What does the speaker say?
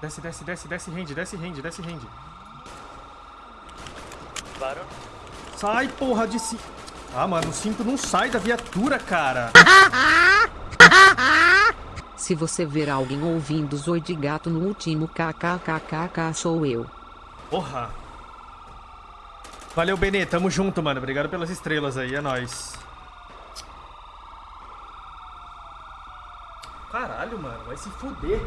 Desce, desce, desce, desce, rende, desce, rende, desce, rende. Claro. Sai, porra, de si. Ah, mano, o cinto não sai da viatura, cara. Se você ver alguém ouvindo Zoi de gato no último kkkk sou eu. Porra. Valeu, Benê. Tamo junto, mano. Obrigado pelas estrelas aí. É nóis. Caralho, mano. Vai se fuder.